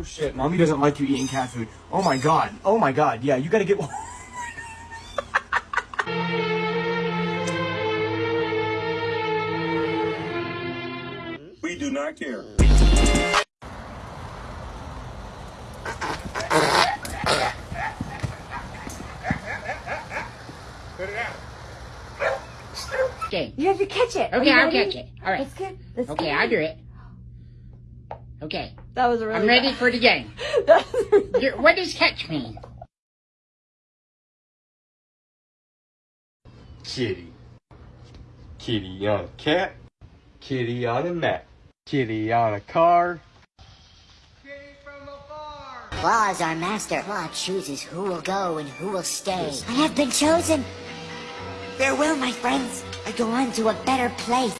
Oh, shit, mommy doesn't like you eating cat food. Oh my god. Oh my god. Yeah, you gotta get. one. We do not care. Okay. You have to catch it. Okay, I'll ready? catch it. All right. Let's get. Let's Okay, get I'll do it. Okay, That was a really. I'm ready for the game. That really- What does catch mean? Kitty. Kitty on a cat. Kitty on a mat. Kitty on a car. Law is our master. Law chooses who will go and who will stay. I have been chosen. Farewell, my friends. I go on to a better place.